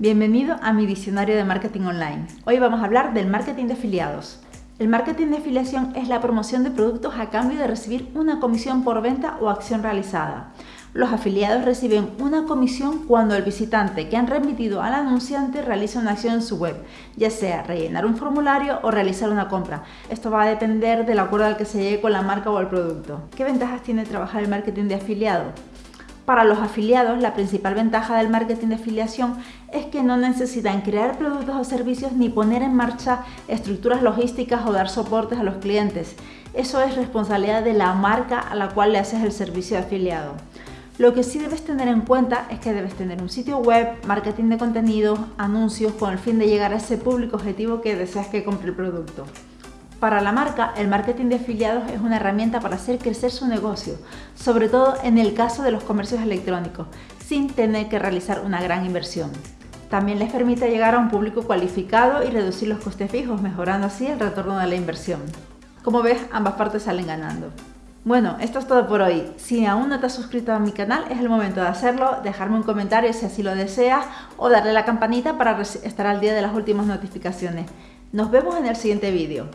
Bienvenido a mi diccionario de marketing online. Hoy vamos a hablar del marketing de afiliados. El marketing de afiliación es la promoción de productos a cambio de recibir una comisión por venta o acción realizada. Los afiliados reciben una comisión cuando el visitante que han remitido al anunciante realiza una acción en su web, ya sea rellenar un formulario o realizar una compra. Esto va a depender del acuerdo al que se llegue con la marca o el producto. ¿Qué ventajas tiene trabajar el marketing de afiliado? Para los afiliados, la principal ventaja del marketing de afiliación es que no necesitan crear productos o servicios ni poner en marcha estructuras logísticas o dar soportes a los clientes. Eso es responsabilidad de la marca a la cual le haces el servicio de afiliado. Lo que sí debes tener en cuenta es que debes tener un sitio web, marketing de contenidos, anuncios con el fin de llegar a ese público objetivo que deseas que compre el producto. Para la marca, el marketing de afiliados es una herramienta para hacer crecer su negocio, sobre todo en el caso de los comercios electrónicos, sin tener que realizar una gran inversión. También les permite llegar a un público cualificado y reducir los costes fijos, mejorando así el retorno de la inversión. Como ves, ambas partes salen ganando. Bueno, esto es todo por hoy. Si aún no te has suscrito a mi canal, es el momento de hacerlo, dejarme un comentario si así lo deseas o darle la campanita para estar al día de las últimas notificaciones. Nos vemos en el siguiente vídeo.